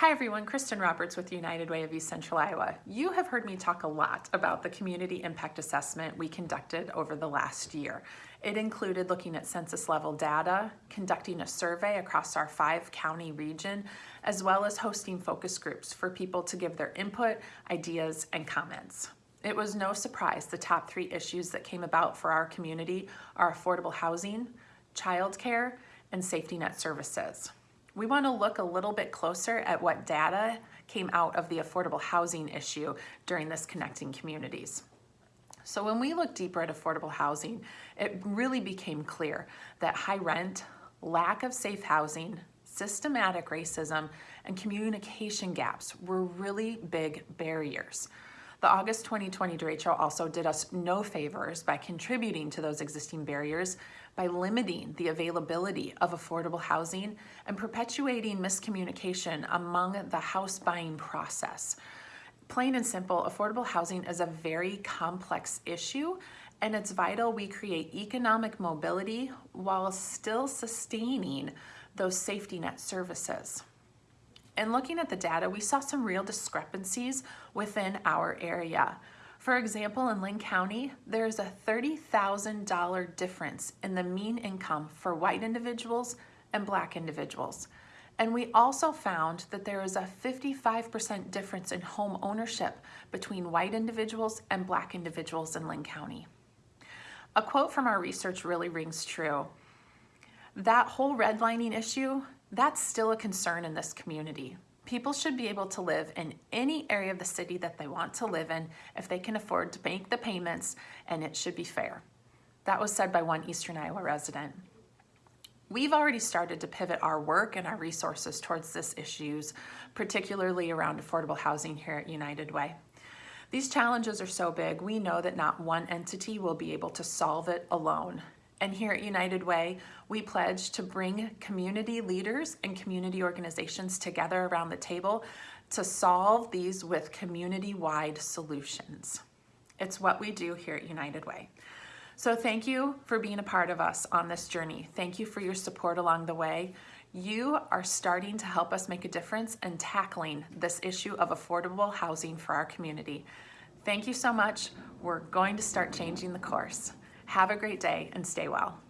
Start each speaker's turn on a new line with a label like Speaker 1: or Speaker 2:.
Speaker 1: Hi everyone, Kristen Roberts with United Way of East Central Iowa. You have heard me talk a lot about the community impact assessment we conducted over the last year. It included looking at census level data, conducting a survey across our five county region, as well as hosting focus groups for people to give their input, ideas, and comments. It was no surprise the top three issues that came about for our community are affordable housing, childcare, and safety net services we want to look a little bit closer at what data came out of the affordable housing issue during this Connecting Communities. So when we look deeper at affordable housing, it really became clear that high rent, lack of safe housing, systematic racism, and communication gaps were really big barriers. The August 2020 derecho also did us no favors by contributing to those existing barriers by limiting the availability of affordable housing and perpetuating miscommunication among the house buying process. Plain and simple, affordable housing is a very complex issue and it's vital we create economic mobility while still sustaining those safety net services. And looking at the data, we saw some real discrepancies within our area. For example, in Linn County, there's a $30,000 difference in the mean income for white individuals and black individuals. And we also found that there is a 55% difference in home ownership between white individuals and black individuals in Linn County. A quote from our research really rings true. That whole redlining issue that's still a concern in this community. People should be able to live in any area of the city that they want to live in if they can afford to make the payments and it should be fair. That was said by one Eastern Iowa resident. We've already started to pivot our work and our resources towards this issues, particularly around affordable housing here at United Way. These challenges are so big, we know that not one entity will be able to solve it alone. And here at United Way, we pledge to bring community leaders and community organizations together around the table to solve these with community-wide solutions. It's what we do here at United Way. So thank you for being a part of us on this journey. Thank you for your support along the way. You are starting to help us make a difference in tackling this issue of affordable housing for our community. Thank you so much. We're going to start changing the course. Have a great day and stay well.